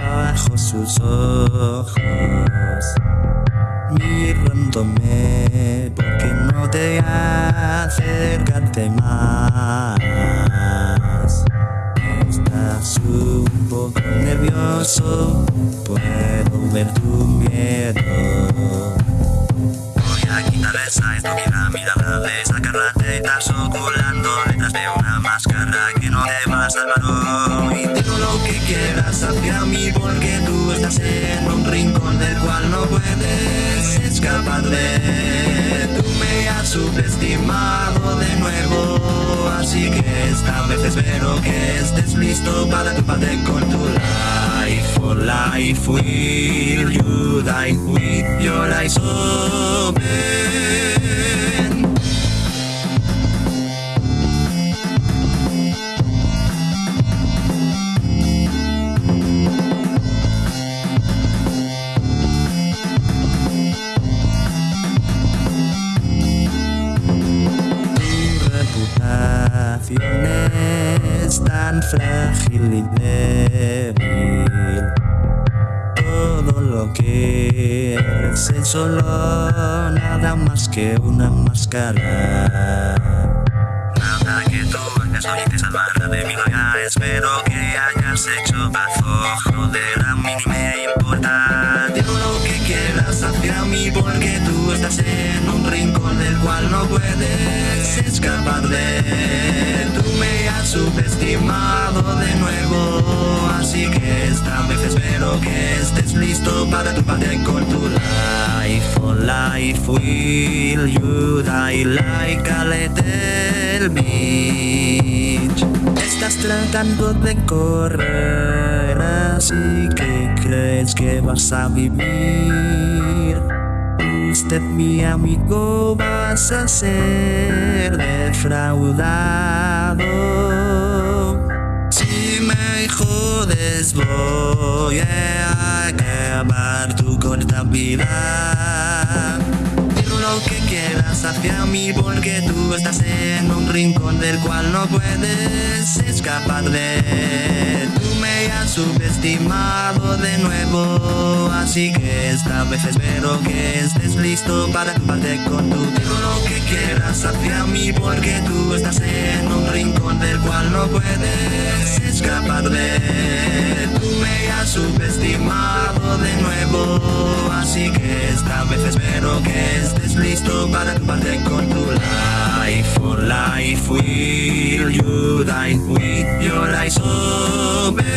bajo sus ojos, mirándome porque no te acercarte más. Estás un poco nervioso, puedo ver tu miedo. Voy a quitar esa estúpida mirada de sacarla de estás ocultando detrás de una máscara que no te va a salvar quieras hacia mí porque tú estás en un rincón del cual no puedes escapar de. Tú me has subestimado de nuevo, así que esta vez espero que estés listo para parte con tu life. For life will you die with your eyes open. Es tan frágil y débil. Todo lo que eres es solo nada más que una máscara. Nada que tú hagas hoy te salvará de mi vaga. Espero que hayas hecho paso. Joder, porque tú estás en un rincón del cual no puedes escapar de. Tú me has subestimado de nuevo. Así que esta vez espero que estés listo para tu parte con tu life. Life will you die like a little bitch. Estás tratando de correr, así que crees que vas a vivir. Usted, mi amigo, vas a ser defraudado. Si me jodes, voy a acabar tu corta vida. Lo que quieras hacia mí porque tú estás en un rincón del cual no puedes escapar de. Tú me has subestimado de nuevo, así que esta vez espero que estés listo para parte con tu. Lo que quieras hacia mí porque tú estás en un rincón del cual no puedes escapar de. Tú me has subestimado de nuevo, así que esta vez espero que estés listo para tu parte con tu life. For life will you die with your eyes open.